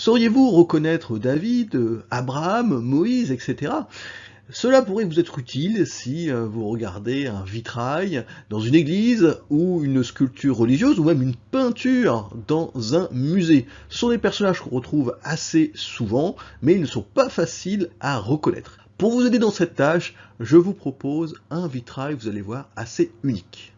Sauriez-vous reconnaître David, Abraham, Moïse, etc. Cela pourrait vous être utile si euh, vous regardez un vitrail dans une église ou une sculpture religieuse ou même une peinture dans un musée. Ce sont des personnages qu'on retrouve assez souvent, mais ils ne sont pas faciles à reconnaître. Pour vous aider dans cette tâche, je vous propose un vitrail, vous allez voir, assez unique.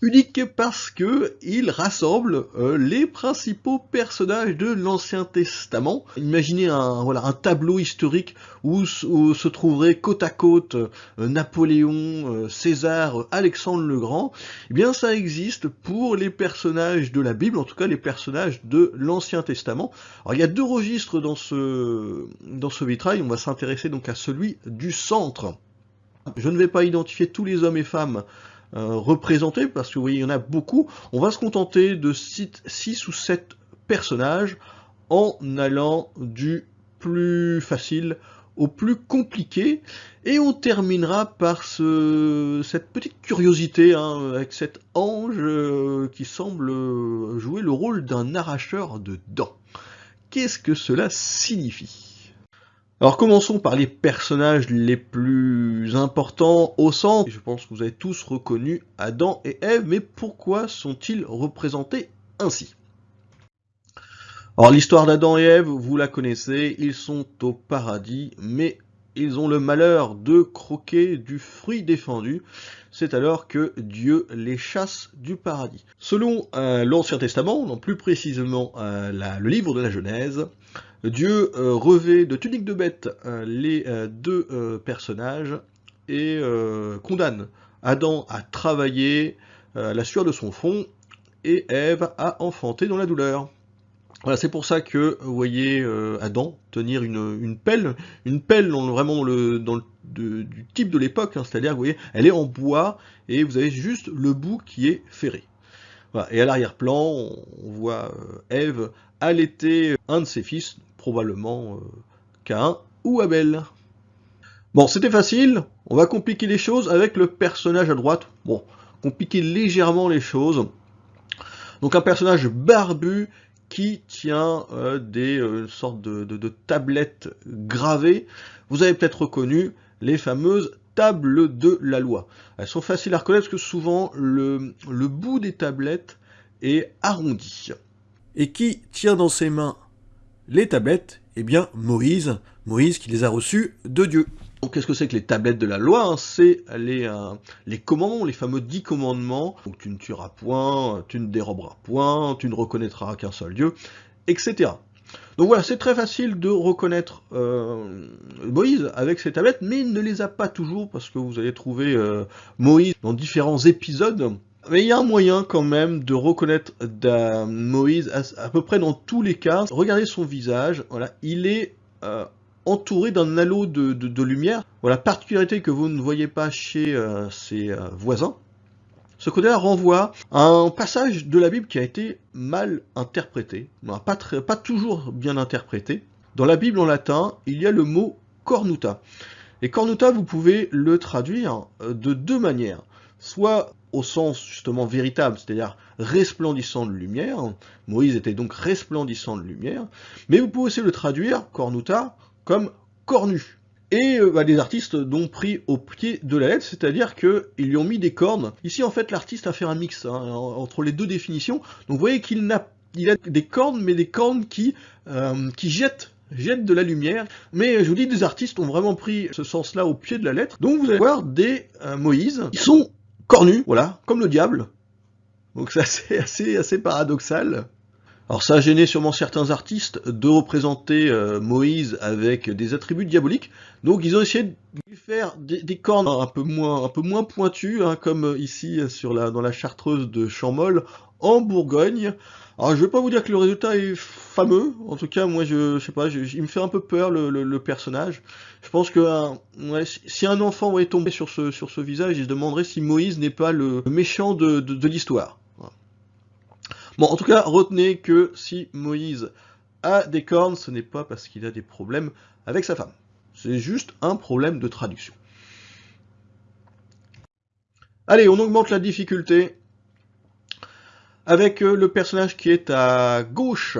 Unique parce que il rassemble euh, les principaux personnages de l'Ancien Testament. Imaginez un, tableau historique où, se trouveraient côte à côte euh, Napoléon, euh, César, Alexandre le Grand. Eh bien, ça existe pour les personnages de la Bible, en tout cas les personnages de l'Ancien Testament. Alors, il y a deux registres dans ce, vitrail. On va s'intéresser donc à celui du centre. Je ne vais pas identifier tous les hommes et femmes représentés, parce que vous voyez, il y en a beaucoup. On va se contenter de 6 ou 7 personnages en allant du plus facile au plus compliqué. Et on terminera par ce, cette petite curiosité hein, avec cet ange euh, qui semble jouer le rôle d'un arracheur de dents. Qu'est-ce que cela signifie? Alors commençons par les personnages les plus importants au centre. Je pense que vous avez tous reconnu Adam et Ève, mais pourquoi sont-ils représentés ainsi? Alors l'histoire d'Adam et Ève, vous la connaissez, ils sont au paradis, mais ils ont le malheur de croquer du fruit défendu. C'est alors que Dieu les chasse du paradis. Selon euh, l'Ancien Testament, non plus précisément euh, le livre de la Genèse, Dieu euh, revêt de tunique de bête euh, les euh, deux personnages et condamne Adam à travailler la sueur de son front et Ève à enfanter dans la douleur. Voilà, c'est pour ça que vous voyez Adam tenir une, pelle, une pelle vraiment du type de l'époque, hein, c'est-à-dire, vous voyez, elle est en bois et vous avez juste le bout qui est ferré. Et à l'arrière-plan, on voit Ève allaiter un de ses fils, probablement euh, Cain ou Abel. Bon, c'était facile, on va compliquer les choses avec le personnage à droite. Bon, compliquer légèrement les choses. Donc un personnage barbu qui tient euh, des euh, sortes de, tablettes gravées. Vous avez peut-être reconnu les fameuses tables de la loi. Elles sont faciles à reconnaître parce que souvent le, le bout des tablettes est arrondi. Et qui tient dans ses mains les tablettes, eh bien Moïse, Moïse qui les a reçues de Dieu. Donc qu'est-ce que c'est que les tablettes de la loi hein? C'est les, euh, les commandements, les fameux dix commandements. Donc tu ne tueras point, tu ne déroberas point, tu ne reconnaîtras qu'un seul Dieu, etc. Donc voilà, c'est très facile de reconnaître euh, Moïse avec ces tablettes, mais il ne les a pas toujours, parce que vous allez trouver euh, Moïse dans différents épisodes mais il y a un moyen quand même de reconnaître Moïse à, peu près dans tous les cas. Regardez son visage, voilà, il est euh, entouré d'un halo de, lumière. Voilà, particularité que vous ne voyez pas chez euh, ses euh, voisins. Ce côté-là renvoie à un passage de la Bible qui a été mal interprété, pas, pas toujours bien interprété. Dans la Bible en latin, il y a le mot cornuta. Et cornuta, vous pouvez le traduire de deux manières. Soit au sens justement véritable, c'est-à-dire resplendissant de lumière. Moïse était donc resplendissant de lumière, mais vous pouvez aussi le traduire, cornuta, comme cornu. Et euh, bah, les artistes l'ont pris au pied de la lettre, c'est-à-dire qu'ils lui ont mis des cornes. Ici, en fait, l'artiste a fait un mix hein, entre les deux définitions. Donc vous voyez qu'il a, des cornes, mais des cornes qui, euh, qui jettent jettent de la lumière, mais je vous dis, des artistes ont vraiment pris ce sens-là au pied de la lettre. Donc vous allez voir des euh, Moïse qui sont cornu, voilà, comme le diable. Donc c'est assez, assez, assez paradoxal. Alors ça a gêné sûrement certains artistes de représenter euh, Moïse avec des attributs diaboliques, donc ils ont essayé de lui faire des, cornes un peu moins, pointues, hein, comme ici sur la, dans la chartreuse de Champmol en Bourgogne. Alors je vais pas vous dire que le résultat est fameux, en tout cas moi je, sais pas, il me fait un peu peur le, personnage. Je pense que si un enfant est tombé sur ce, sur ce visage, il se demanderait si Moïse n'est pas le méchant de l'histoire. Bon, en tout cas, retenez que si Moïse a des cornes, ce n'est pas parce qu'il a des problèmes avec sa femme. C'est juste un problème de traduction. Allez, on augmente la difficulté avec euh, le personnage qui est à gauche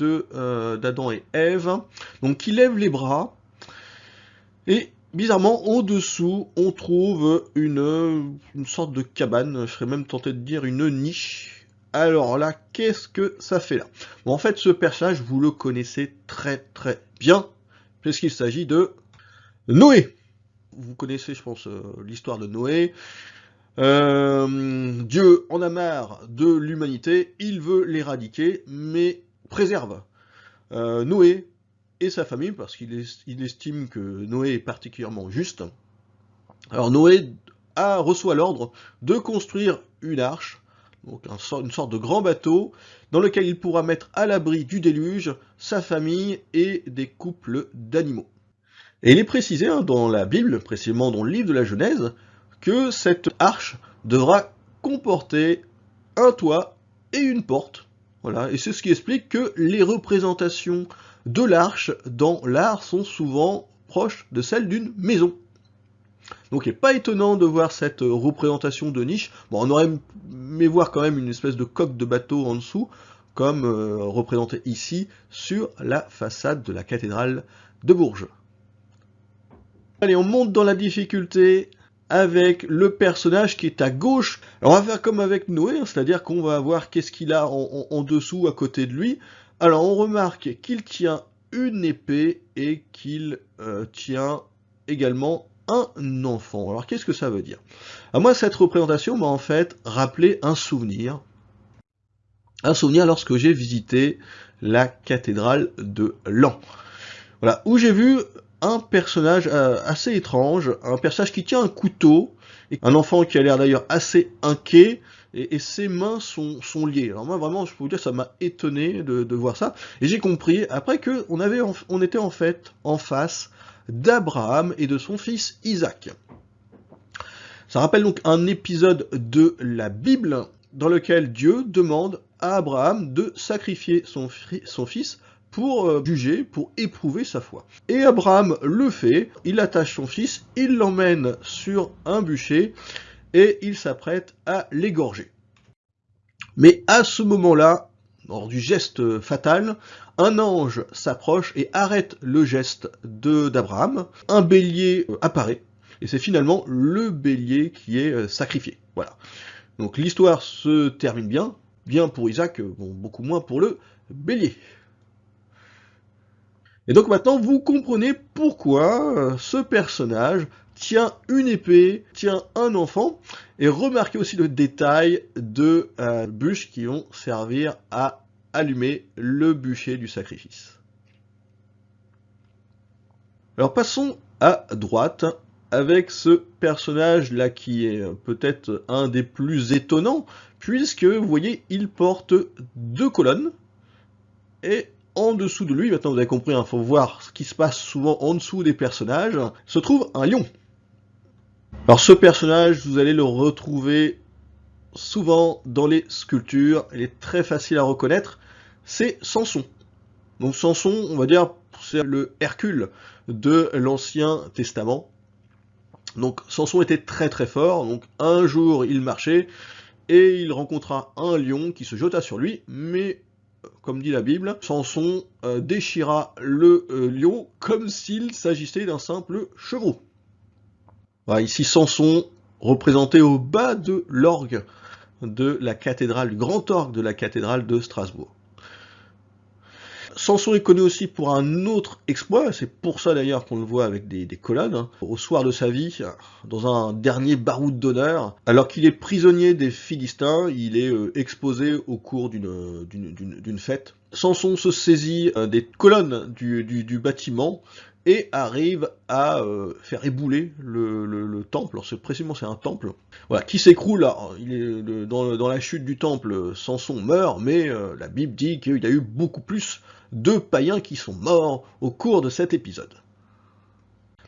euh, d'Adam et Ève, donc qui lève les bras, et bizarrement, en dessous, on trouve une, une sorte de cabane, je serais même tenté de dire une niche. Alors là, qu'est-ce que ça fait là? En fait, ce personnage, vous le connaissez très très bien, puisqu'il s'agit de Noé. Vous connaissez, je pense, euh, l'histoire de Noé. Euh, Dieu en a marre de l'humanité, il veut l'éradiquer, mais préserve euh, Noé et sa famille, parce qu'il estime que Noé est particulièrement juste. Alors Noé a, reçoit l'ordre de construire une arche, donc une sorte de grand bateau, dans lequel il pourra mettre à l'abri du déluge sa famille et des couples d'animaux. Et il est précisé hein, dans la Bible, précisément dans le livre de la Genèse, que cette arche devra comporter un toit et une porte. Voilà, et c'est ce qui explique que les représentations de l'arche dans l'art sont souvent proches de celles d'une maison. Donc il n'est pas étonnant de voir cette représentation de niche. Bon, on aurait aimé voir quand même une espèce de coque de bateau en dessous, comme euh, représenté ici sur la façade de la cathédrale de Bourges. Allez, on monte dans la difficulté avec le personnage qui est à gauche. On va faire comme avec Noé, hein, c'est-à-dire qu'on va voir qu'est-ce qu'il a en, dessous à côté de lui. Alors on remarque qu'il tient une épée et qu'il euh, tient également un enfant. Alors qu'est-ce que ça veut dire? À moi cette représentation m'a en fait rappelé un souvenir. Un souvenir lorsque j'ai visité la cathédrale de Lan. Voilà, où j'ai vu un personnage euh, assez étrange, un personnage qui tient un couteau, un enfant qui a l'air d'ailleurs assez inquiet, et, ses mains sont, sont, liées. Alors moi vraiment, je peux vous dire, ça m'a étonné de, voir ça, et j'ai compris après que on, on était en fait en face d'Abraham et de son fils Isaac. Ça rappelle donc un épisode de la Bible dans lequel Dieu demande à Abraham de sacrifier son, fils pour euh, juger, pour éprouver sa foi. Et Abraham le fait, il attache son fils, il l'emmène sur un bûcher, et il s'apprête à l'égorger. Mais à ce moment-là, lors du geste fatal, un ange s'approche et arrête le geste d'Abraham. Un bélier euh, apparaît, et c'est finalement le bélier qui est euh, sacrifié. Voilà. Donc l'histoire se termine bien, bien pour Isaac, bon, beaucoup moins pour le bélier. Et donc maintenant, vous comprenez pourquoi euh, ce personnage tient une épée, tient un enfant, et remarquez aussi le détail de euh, bûches qui vont servir à allumer le bûcher du sacrifice. Alors passons à droite avec ce personnage là qui est peut-être un des plus étonnants puisque vous voyez il porte deux colonnes et en dessous de lui, maintenant vous avez compris, il hein, faut voir ce qui se passe souvent en dessous des personnages, se trouve un lion. Alors ce personnage, vous allez le retrouver souvent dans les sculptures, il est très facile à reconnaître, c'est Samson. Donc Samson, on va dire, c'est le Hercule de l'Ancien Testament. Donc Samson était très très fort, donc un jour il marchait, et il rencontra un lion qui se jeta sur lui, mais comme dit la Bible, Samson euh, déchira le euh, lion comme s'il s'agissait d'un simple chevreau. Ici Samson représenté au bas de l'orgue de la cathédrale, du grand orgue de la cathédrale de Strasbourg. Samson est connu aussi pour un autre exploit, c'est pour ça d'ailleurs qu'on le voit avec des, colonnes, hein. au soir de sa vie, dans un dernier baroud d'honneur, alors qu'il est prisonnier des Philistins, il est euh, exposé au cours d'une fête. Samson se saisit euh, des colonnes du, bâtiment et arrive à euh, faire ébouler le, temple. Alors précisément c'est un temple, voilà, qui s'écroule. Dans, la chute du temple, Samson meurt, mais la Bible dit qu'il y a eu beaucoup plus deux païens qui sont morts au cours de cet épisode.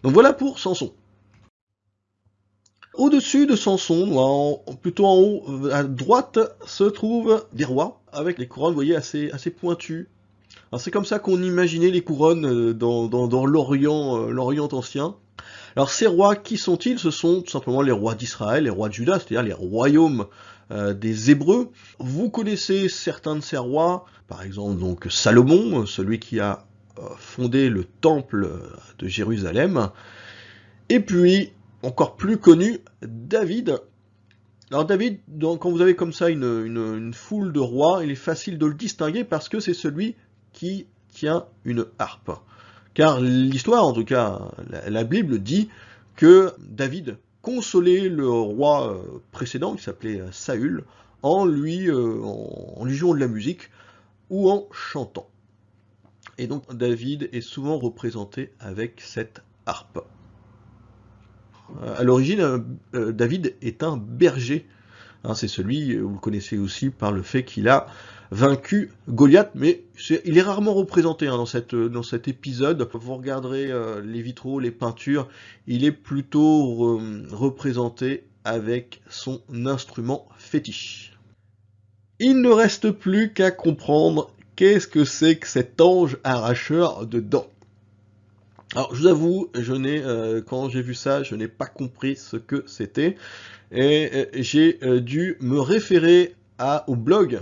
Donc voilà pour Samson. Au-dessus de Samson, plutôt en haut à droite, se trouvent des rois avec les couronnes, vous voyez, assez, assez pointues. C'est comme ça qu'on imaginait les couronnes euh, dans, euh, l'Orient ancien. Alors ces rois, qui sont-ils? Ce sont tout simplement les rois d'Israël, les rois de Juda, c'est-à-dire les royaumes euh, des Hébreux. Vous connaissez certains de ces rois, par exemple donc Salomon, celui qui a fondé le temple de Jérusalem, et puis encore plus connu, David. Alors David, quand vous avez comme ça une, foule de rois, il est facile de le distinguer parce que c'est celui qui tient une harpe. Car l'histoire, en tout cas la Bible, dit que David consolait le roi euh, précédent, qui s'appelait euh, Saül, en lui, euh, en lui jouant de la musique ou en chantant. Et donc David est souvent représenté avec cette harpe. À l'origine, David est un berger. Hein, c'est celui, vous le connaissez aussi par le fait qu'il a vaincu Goliath, mais il est rarement représenté hein, dans, cet épisode. Vous regarderez euh, les vitraux, les peintures, il est plutôt représenté avec son instrument fétiche. Il ne reste plus qu'à comprendre qu'est-ce que c'est que cet ange arracheur de dents. Alors je vous avoue, euh, quand j'ai vu ça, je n'ai pas compris ce que c'était et euh, j'ai dû me référer au blog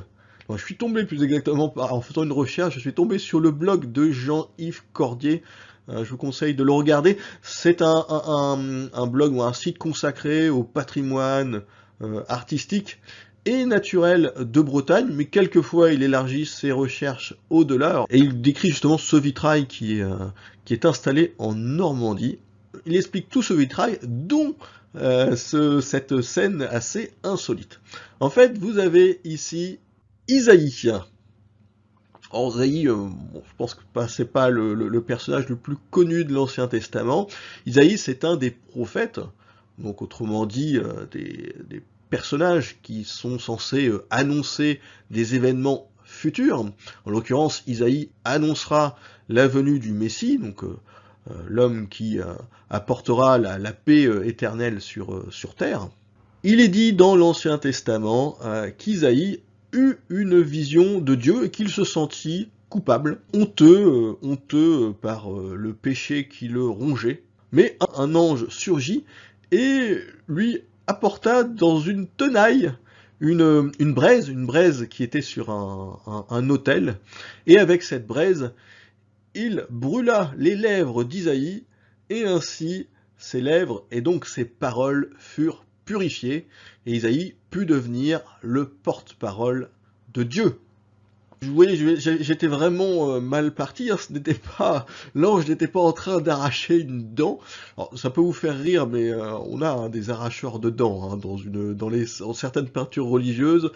je suis tombé plus exactement en faisant une recherche, je suis tombé sur le blog de Jean-Yves Cordier. Euh, je vous conseille de le regarder. C'est un, blog ou un site consacré au patrimoine euh, artistique et naturel de Bretagne, mais quelquefois il élargit ses recherches au-delà. Et il décrit justement ce vitrail qui est, euh, qui est installé en Normandie. Il explique tout ce vitrail, dont cette scène assez insolite. En fait, vous avez ici Isaïe. Alors Isaïe, euh, je pense que c'est pas le, personnage le plus connu de l'Ancien Testament. Isaïe, c'est un des prophètes, donc autrement dit, euh, des, personnages qui sont censés euh, annoncer des événements futurs. En l'occurrence, Isaïe annoncera la venue du Messie, donc l'homme qui apportera la, paix éternelle sur, terre. Il est dit dans l'Ancien Testament qu'Isaïe eu une vision de Dieu et qu'il se sentit coupable, honteux, euh, honteux par euh, le péché qui le rongeait. Mais un, ange surgit et lui apporta dans une tenaille une, une, braise, une braise qui était sur un, un, autel, et avec cette braise, il brûla les lèvres d'Isaïe, et ainsi ses lèvres et donc ses paroles furent purifiées, et Isaïe put devenir le porte-parole de Dieu. J'étais vraiment euh, mal parti, hein. ce n'était pas, l'ange n'était pas en train d'arracher une dent. ça peut vous faire rire, mais euh, on a hein, des arracheurs de dents hein, dans, certaines peintures religieuses,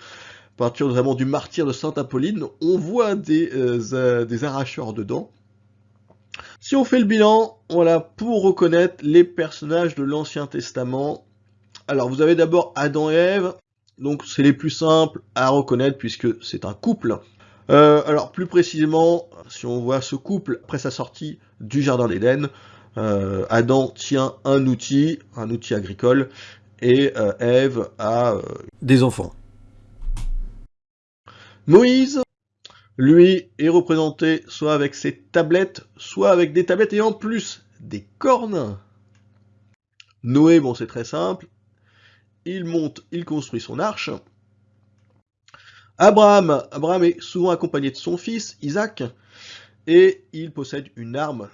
peintures notamment du martyr de Sainte Apolline, on voit des, euh, des arracheurs de dents. Si on fait le bilan, voilà, pour reconnaître les personnages de l'Ancien Testament, alors, vous avez d'abord Adam et Ève, donc c'est les plus simples à reconnaître puisque c'est un couple. Euh, alors, plus précisément, si on voit ce couple après sa sortie du Jardin d'Éden, euh, Adam tient un outil, un outil agricole, et euh, Ève a des enfants. Moïse, lui, est représenté soit avec ses tablettes, soit avec des tablettes et en plus des cornes. Noé, bon c'est très simple, il monte, il construit son arche. Abraham, Abraham est souvent accompagné de son fils, Isaac, et il possède une arme,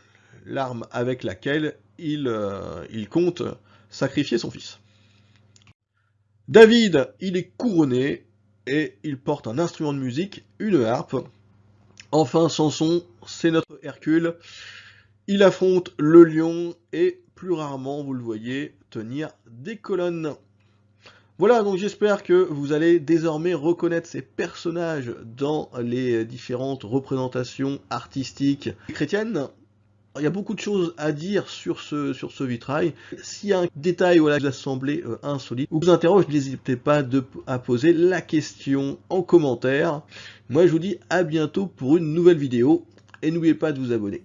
l'arme avec laquelle il, euh, il compte sacrifier son fils. David, il est couronné, et il porte un instrument de musique, une harpe. Enfin, Samson, c'est notre Hercule. Il affronte le lion et plus rarement, vous le voyez, tenir des colonnes. Voilà, donc j'espère que vous allez désormais reconnaître ces personnages dans les différentes représentations artistiques chrétiennes. Il y a beaucoup de choses à dire sur ce, vitrail. S'il y a un détail voilà, qui vous a semblé euh, insolite ou vous interroge, n'hésitez pas à poser la question en commentaire. Moi je vous dis à bientôt pour une nouvelle vidéo et n'oubliez pas de vous abonner.